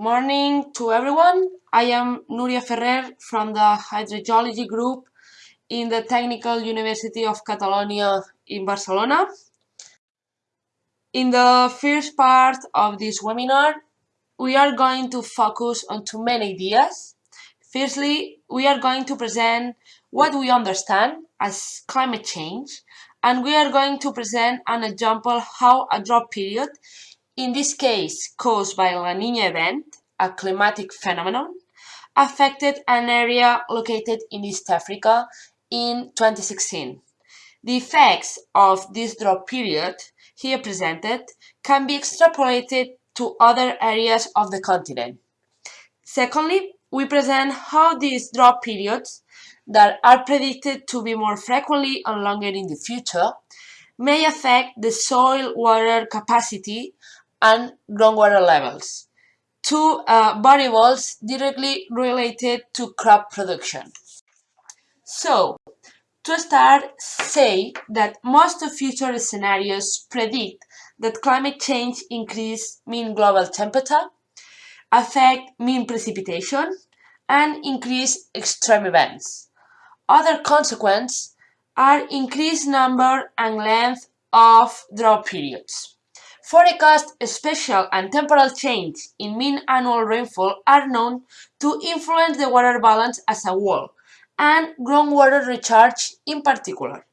Morning to everyone. I am Núria Ferrer from the Hydrogeology Group in the Technical University of Catalonia in Barcelona. In the first part of this webinar, we are going to focus on two main ideas. Firstly, we are going to present what we understand as climate change, and we are going to present an example how a drought period, in this case caused by La Nina event, a climatic phenomenon, affected an area located in East Africa in 2016. The effects of this drought period here presented can be extrapolated to other areas of the continent. Secondly, we present how these drought periods that are predicted to be more frequently and longer in the future may affect the soil water capacity and groundwater levels, two uh, variables directly related to crop production. So, to start, say that most of future scenarios predict that climate change increase mean global temperature, affect mean precipitation, and increase extreme events. Other consequences are increased number and length of drought periods. Forecast spatial and temporal change in mean annual rainfall are known to influence the water balance as a whole, and groundwater recharge in particular.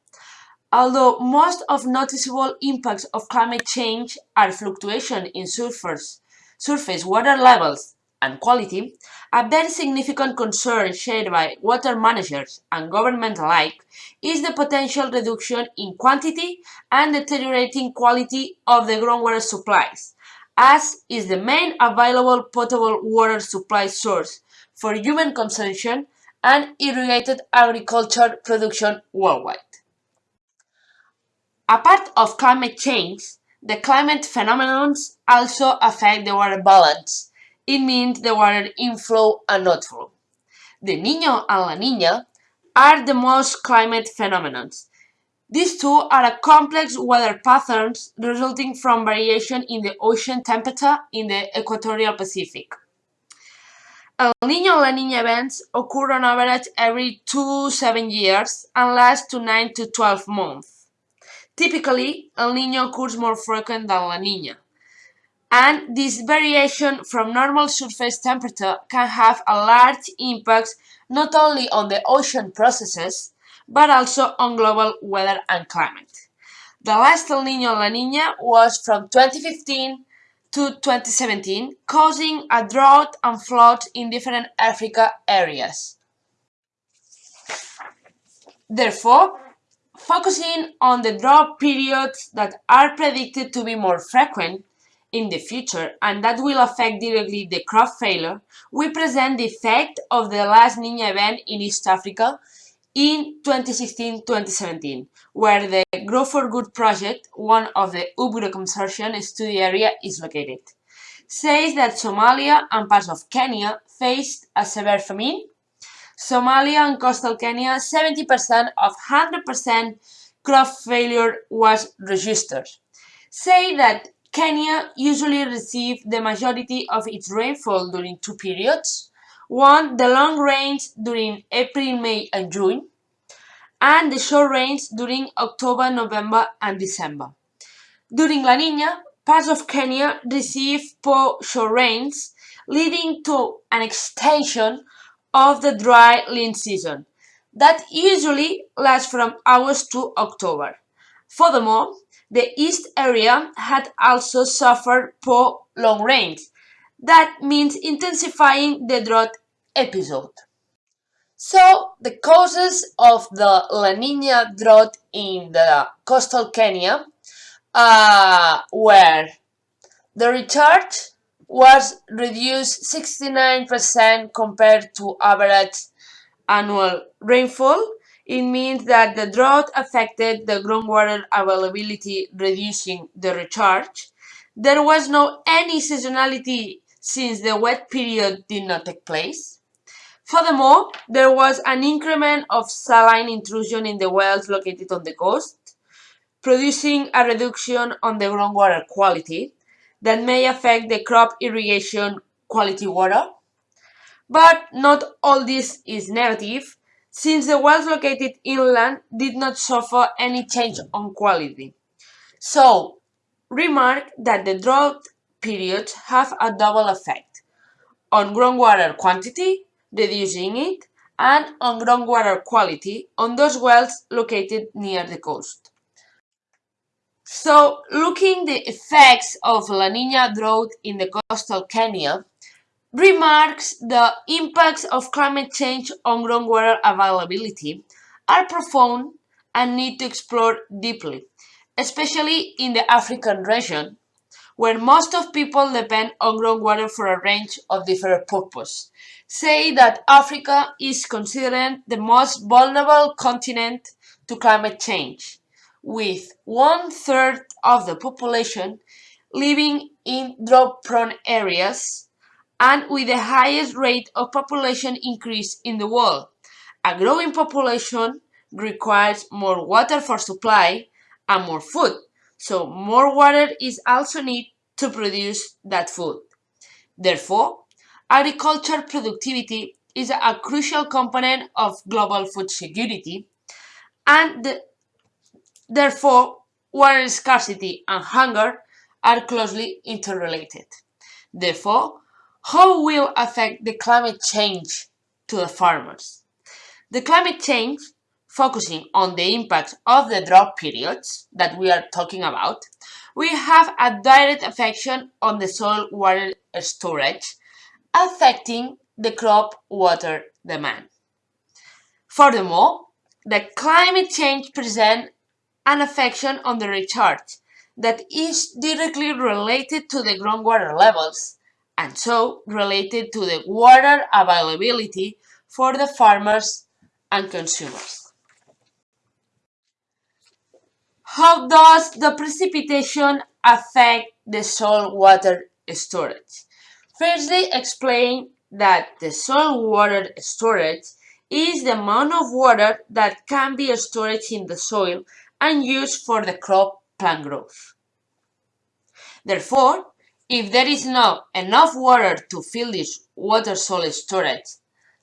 Although most of noticeable impacts of climate change are fluctuation in surface, surface water levels and quality, a very significant concern shared by water managers and government alike is the potential reduction in quantity and deteriorating quality of the groundwater supplies, as is the main available potable water supply source for human consumption and irrigated agriculture production worldwide. Apart of climate change, the climate phenomena also affect the water balance. It means the water inflow and outflow. The Niño and La Niña are the most climate phenomena. These two are a complex weather patterns resulting from variation in the ocean temperature in the equatorial Pacific. El Niño and La Niña events occur on average every 2 7 years and last to 9 to 12 months. Typically, El Niño occurs more frequent than La Niña, and this variation from normal surface temperature can have a large impact not only on the ocean processes, but also on global weather and climate. The last El Niño La Niña was from 2015 to 2017, causing a drought and flood in different Africa areas. Therefore, focusing on the drought periods that are predicted to be more frequent in the future and that will affect directly the crop failure, we present the effect of the last Nina event in East Africa in 2016-2017, where the Grow for Good project, one of the UPGro consortium study area is located, says that Somalia and parts of Kenya faced a severe famine. Somalia and coastal Kenya, 70% of 100% crop failure was registered. Say that Kenya usually receives the majority of its rainfall during two periods, one, the long rains during April, May and June, and the short rains during October, November and December. During La Nina, parts of Kenya receive poor short rains, leading to an extension of the dry lean season that usually lasts from August to October. Furthermore, the east area had also suffered poor long rains, that means intensifying the drought episode. So, the causes of the La Nina drought in the coastal Kenya uh, were the recharge was reduced 69% compared to average annual rainfall. It means that the drought affected the groundwater availability, reducing the recharge. There was no any seasonality since the wet period did not take place. Furthermore, there was an increment of saline intrusion in the wells located on the coast, producing a reduction on the groundwater quality that may affect the crop irrigation quality water. But not all this is negative, since the wells located inland did not suffer any change on quality. So, remark that the drought periods have a double effect on groundwater quantity, reducing it, and on groundwater quality on those wells located near the coast. So, looking the effects of La Nina drought in the coastal Kenya, remarks the impacts of climate change on groundwater availability are profound and need to explore deeply, especially in the African region, where most of people depend on groundwater for a range of different purposes. Say that Africa is considered the most vulnerable continent to climate change with one third of the population living in drought-prone areas and with the highest rate of population increase in the world. A growing population requires more water for supply and more food, so more water is also needed to produce that food. Therefore, agriculture productivity is a crucial component of global food security and the Therefore, water scarcity and hunger are closely interrelated. Therefore, how will affect the climate change to the farmers? The climate change, focusing on the impact of the drought periods that we are talking about, will have a direct effect on the soil water storage, affecting the crop water demand. Furthermore, the climate change presents an affection on the recharge that is directly related to the groundwater levels and so related to the water availability for the farmers and consumers. How does the precipitation affect the soil water storage? Firstly, explain that the soil water storage is the amount of water that can be stored in the soil and used for the crop plant growth. Therefore, if there is not enough water to fill this water soil storage,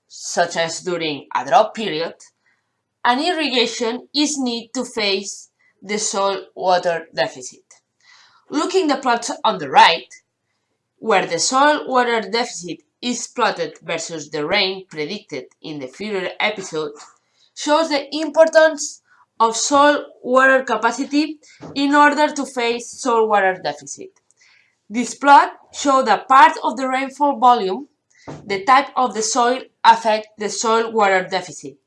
such as during a drought period, an irrigation is needed to face the soil water deficit. Looking the plots on the right, where the soil water deficit is plotted versus the rain predicted in the future episode, shows the importance of soil water capacity in order to face soil water deficit. This plot shows that part of the rainfall volume, the type of the soil affect the soil water deficit,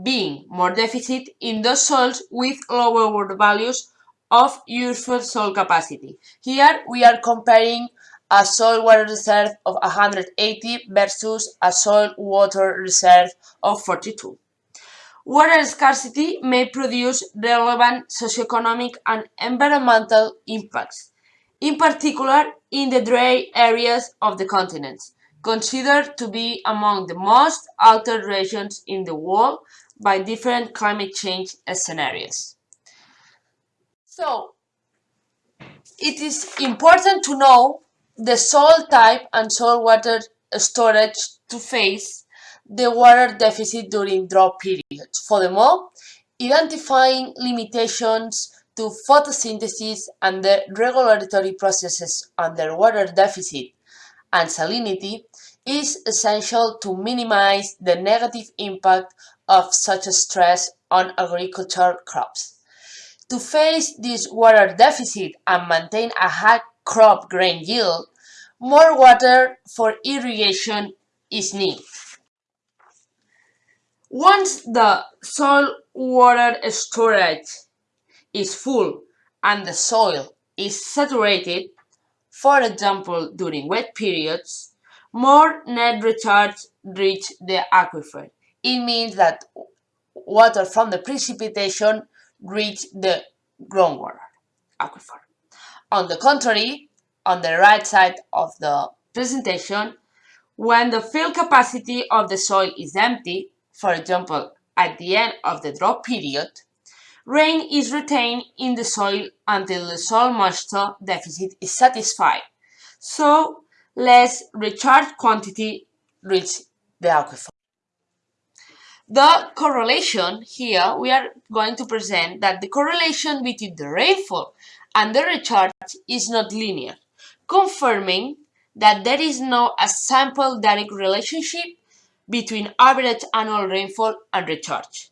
being more deficit in those soils with lower water values of useful soil capacity. Here we are comparing a soil water reserve of 180 versus a soil water reserve of 42. Water scarcity may produce relevant socioeconomic and environmental impacts, in particular in the dry areas of the continents, considered to be among the most altered regions in the world by different climate change scenarios. So, it is important to know the soil type and soil water storage to face the water deficit during drought periods. Furthermore, identifying limitations to photosynthesis and the regulatory processes under water deficit and salinity is essential to minimize the negative impact of such a stress on agricultural crops. To face this water deficit and maintain a high crop grain yield, more water for irrigation is needed. Once the soil water storage is full and the soil is saturated, for example during wet periods, more net recharge reach the aquifer. It means that water from the precipitation reach the groundwater aquifer. On the contrary, on the right side of the presentation, when the fill capacity of the soil is empty, for example, at the end of the drought period, rain is retained in the soil until the soil moisture deficit is satisfied. So, less recharge quantity reach the aquifer. The correlation here, we are going to present that the correlation between the rainfall and the recharge is not linear, confirming that there is no a sample direct relationship between average annual rainfall and recharge.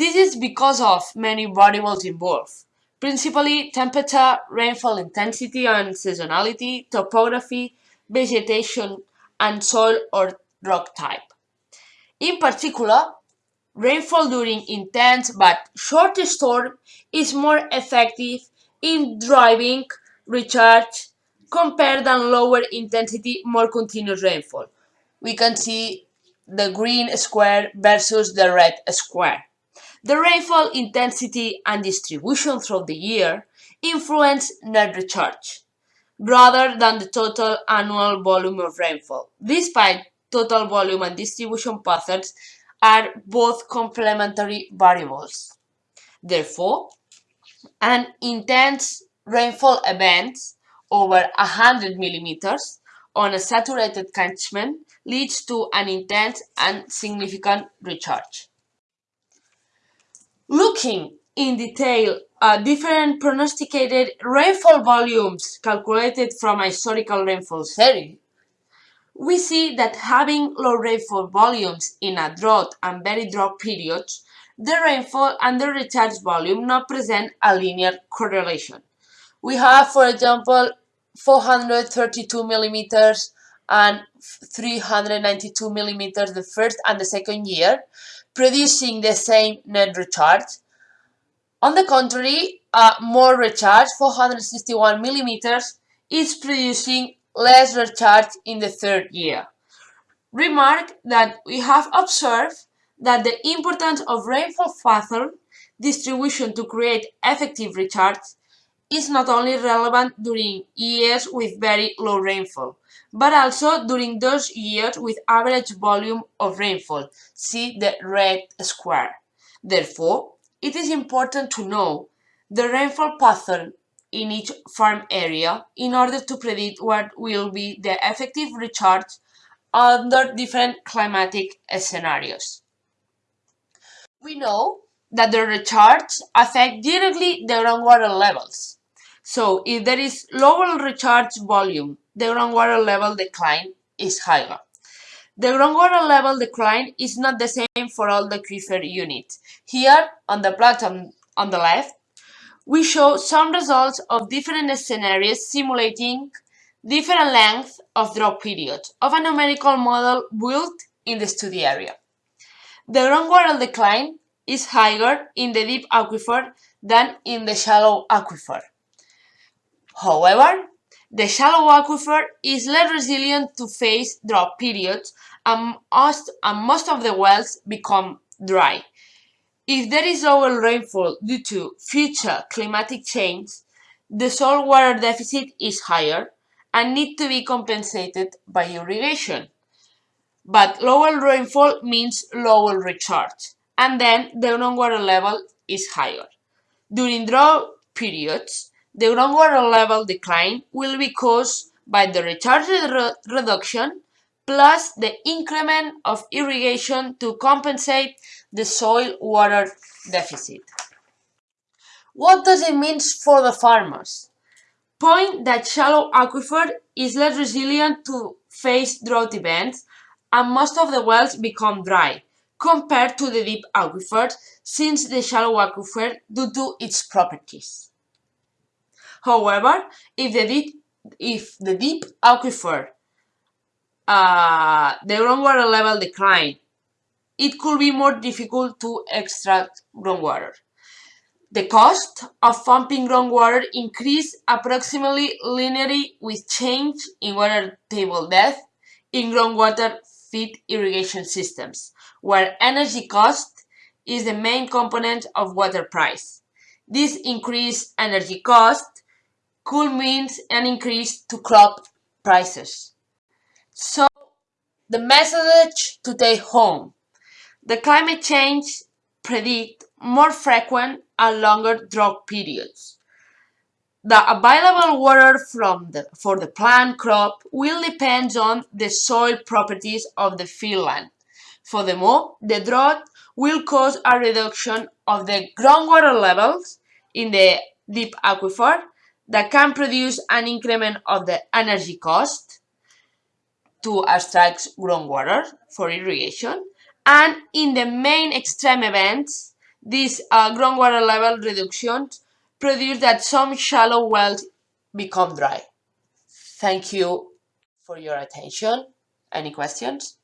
This is because of many variables involved, principally temperature, rainfall intensity and seasonality, topography, vegetation, and soil or rock type. In particular, rainfall during intense but short storm is more effective in driving recharge compared than lower intensity, more continuous rainfall. We can see the green square versus the red square. The rainfall intensity and distribution throughout the year influence net recharge rather than the total annual volume of rainfall. Despite total volume and distribution patterns are both complementary variables. Therefore, an intense rainfall event over 100 millimeters on a saturated catchment leads to an intense and significant recharge. Looking in detail at different prognosticated rainfall volumes calculated from a historical rainfall series, we see that having low rainfall volumes in a drought and very drought periods, the rainfall and the recharge volume not present a linear correlation. We have, for example, 432 millimeters and 392 millimeters the first and the second year, producing the same net recharge. On the contrary, uh, more recharge, 461 millimeters, is producing less recharge in the third year. Remark that we have observed that the importance of rainfall pattern distribution to create effective recharge is not only relevant during years with very low rainfall, but also during those years with average volume of rainfall, see the red square. Therefore, it is important to know the rainfall pattern in each farm area in order to predict what will be the effective recharge under different climatic scenarios. We know that the recharge affect directly the groundwater levels. So if there is lower recharge volume, the groundwater level decline is higher. The groundwater level decline is not the same for all the aquifer units. Here on the plot on, on the left, we show some results of different scenarios simulating different lengths of drought periods of a numerical model built in the study area. The groundwater decline is higher in the deep aquifer than in the shallow aquifer. However, the shallow aquifer is less resilient to face drought periods and most, and most of the wells become dry. If there is lower rainfall due to future climatic change, the soil water deficit is higher and need to be compensated by irrigation. But lower rainfall means lower recharge, and then the groundwater level is higher. During drought periods, the groundwater level decline will be caused by the recharge re reduction plus the increment of irrigation to compensate the soil water deficit. What does it mean for the farmers? Point that shallow aquifer is less resilient to face drought events and most of the wells become dry compared to the deep aquifer since the shallow aquifer due to its properties. However, if the deep, if the deep aquifer, uh, the groundwater level decline, it could be more difficult to extract groundwater. The cost of pumping groundwater increase approximately linearly with change in water table depth in groundwater feed irrigation systems, where energy cost is the main component of water price. This increased energy cost could mean an increase to crop prices. So, the message to take home. The climate change predict more frequent and longer drought periods. the available water from the, for the plant crop will depend on the soil properties of the field land. Furthermore, the drought will cause a reduction of the groundwater levels in the deep aquifer that can produce an increment of the energy cost to extract groundwater for irrigation. And in the main extreme events, these uh, groundwater level reductions produce that some shallow wells become dry. Thank you for your attention. Any questions?